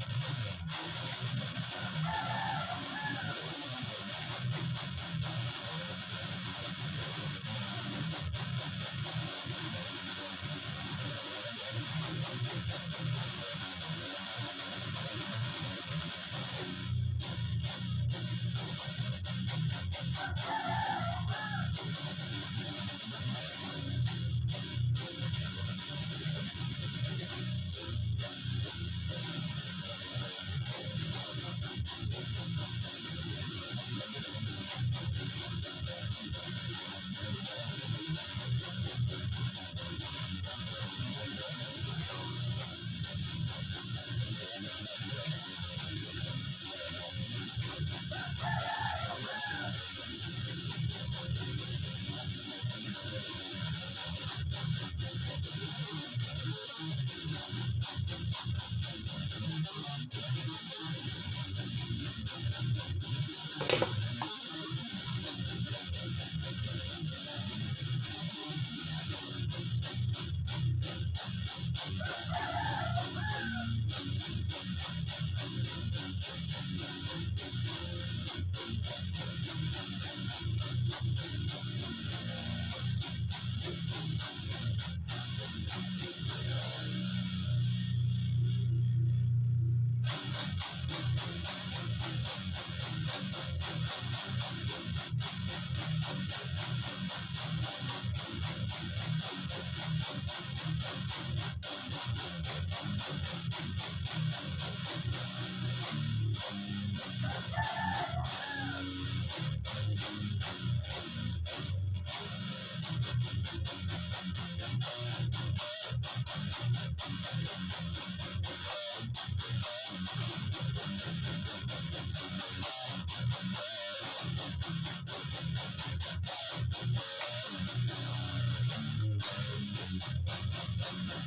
Thank you. Thank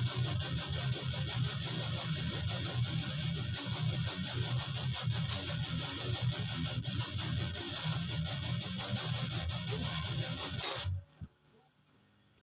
I'm